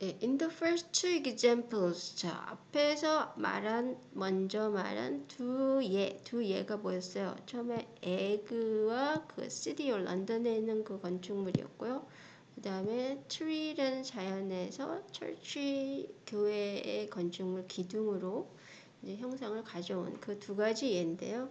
예, in the first two examples, 자 앞에서 말한 먼저 말한 두 예, 두 예가 뭐였어요? 처음에 에그와 그 시디오 런던에 있는 그 건축물이었고요. 그 다음에 tree라는 자연에서 철치 교회의 건축물 기둥으로 이제 형상을 가져온 그 두 가지 예인데요.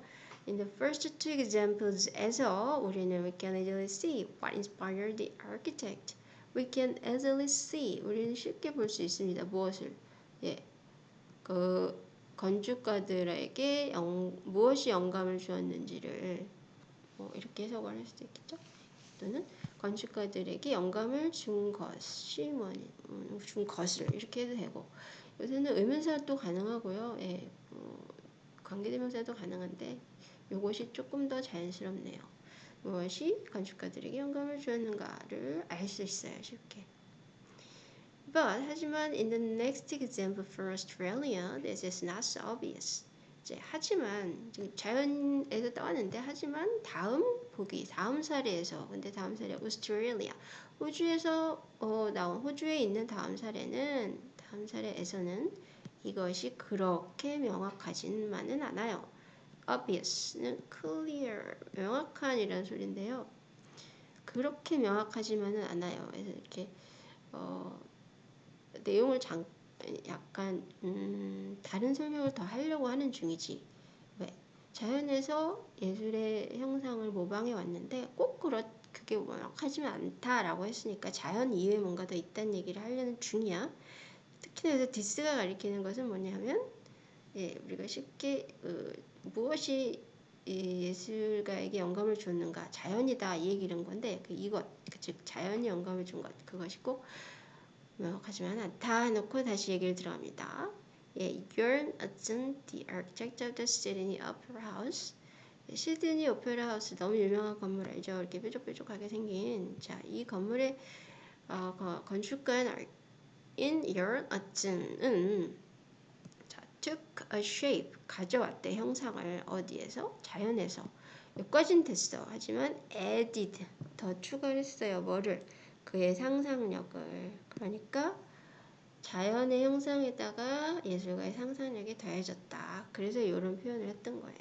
In the first two examples에서 우리는 we can easily see what inspired the architect. We can easily see. 우리는 쉽게 볼 수 있습니다. 무엇을? 예, 그 건축가들에게 영, 무엇이 영감을 주었는지를 뭐 이렇게 해석을 할 수도 있겠죠. 또는 건축가들에게 영감을 준 것이 뭐니, 음, 준 것을 이렇게 해도 되고 요새는 의문사도 가능하고요. 예, 어, 관계대명사도 가능한데 이것이 조금 더 자연스럽네요. 무엇이 건축가들에게 영감을 주었는가를 알 수 있어요. 쉽게. But 하지만 in the next example for Australia, this is not so obvious. 이제 하지만 자연에서 따왔는데 하지만 다음 보기 다음 사례에서 근데 다음 사례 오스트레일리아 호주에서 어, 나온 호주에 있는 다음 사례는 다음 사례에서는 이것이 그렇게 명확하지만은 않아요. Obvious는 clear, 명확한이라는 소리인데요. 그렇게 명확하지만은 않아요. 그래서 이렇게 어, 내용을 잠, 약간 음, 다른 설명을 더 하려고 하는 중이지. 왜? 자연에서 예술의 형상을 모방해 왔는데 꼭 그렇 그게 명확하지만 않다라고 했으니까 자연 이외에 뭔가 더 있다는 얘기를 하려는 중이야. 특히나 여기서 디스가 가리키는 것은 뭐냐면 예, 우리가 쉽게 어, 무엇이 예술가에게 영감을 줬는가 자연이다 이 얘기를 건데 그 이것 그즉 자연이 영감을 준 것 그것이 꼭 명확하지만 않다 해놓고 다시 얘기를 들어갑니다. 예, Björn Utzon, the architect of the Sydney Opera House. 시드니 오페라 하우스 너무 유명한 건물 알죠? 이렇게 뾰족뾰족하게 생긴 자이 건물의 어, 건축가인 Björn Utzon은 took a shape 가져왔대 형상을 어디에서? 자연에서. 여기까지는 됐어. 하지만 added 더 추가했어요. 뭐를? 그의 상상력을. 그러니까 자연의 형상에다가 예술가의 상상력이 더해졌다. 그래서 이런 표현을 했던 거예요.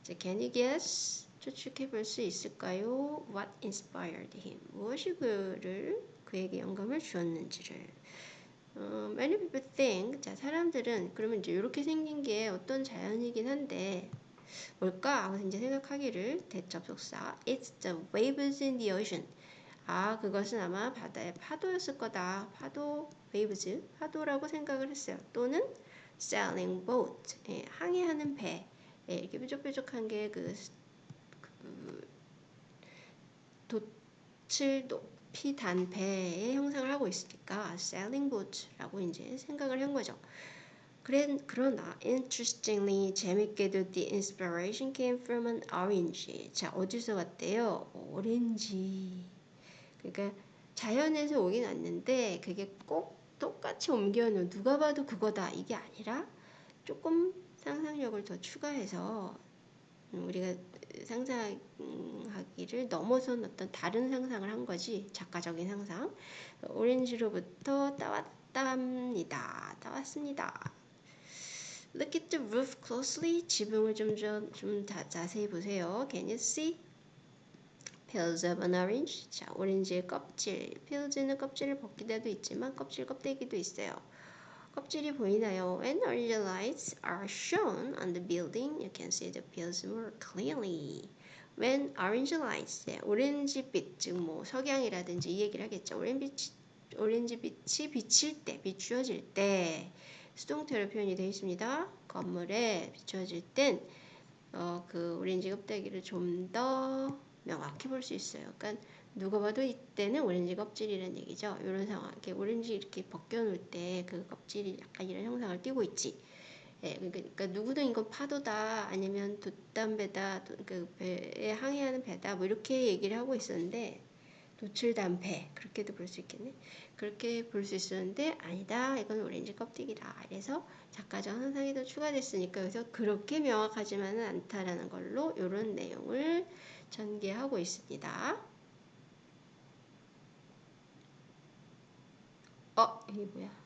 이제 can you guess? 추측해 볼 수 있을까요? What inspired him? 무엇이 그를 그에게 영감을 주었는지를 어, many people think 자 사람들은 그러면 이제 이렇게 생긴 게 어떤 자연이긴 한데 뭘까? 하고 이제 생각하기를 대접속사 it's the waves in the ocean. 아 그것은 아마 바다의 파도였을 거다. 파도 waves 파도라고 생각을 했어요. 또는 sailing boat 예, 항해하는 배. 예, 이렇게 뾰족뾰족한 게그 그, 돛을 피단 배의 형상을 하고 있으니까 sailing boat라고 이제 생각을 한 거죠. 그러나 interestingly 재밌게도 the inspiration came from an orange. 자 어디서 왔대요? 오렌지. 그러니까 자연에서 오긴 왔는데 그게 꼭 똑같이 옮겨놓은 누가 봐도 그거다 이게 아니라 조금 상상력을 더 추가해서 우리가 상상 하기를 넘어선 어떤 다른 상상을 한 거지 작가적인 상상 오렌지로부터 따왔답니다 따왔습니다 Look at the roof closely 지붕을 좀좀 좀, 좀 자세히 보세요 Can you see? Peels of an orange 자 오렌지의 껍질 peels는 껍질을 벗기다도 있지만 껍질 껍데기도 있어요 껍질이 보이나요? When orange lights are shown on the building, you can see the peels more clearly. When orange lights, 네, 오렌지빛, 즉 뭐 석양이라든지 이 얘기를 하겠죠. 오렌빛, 오렌지빛이 비칠 때, 비추어질 때 수동태로 표현이 되어 있습니다. 건물에 비추어질 땐 어, 그 오렌지 껍데기를 좀 더 명확히 볼 수 있어요. 그러니까 누가 봐도 이때는 오렌지 껍질이라는 얘기죠. 이런 상황. 이렇게 오렌지 이렇게 벗겨놓을 때 그 껍질이 약간 이런 형상을 띠고 있지. 예, 그러니까, 그러니까 누구든 이건 파도다 아니면 돛담배다 그 배에 항해하는 배다 뭐 이렇게 얘기를 하고 있었는데 도출담배 그렇게도 볼 수 있겠네. 그렇게 볼 수 있었는데 아니다 이건 오렌지 껍데기다. 그래서 작가적 상상이 더 추가됐으니까 그래서 그렇게 명확하지만은 않다라는 걸로 이런 내용을 전개하고 있습니다. 어 이게 뭐야?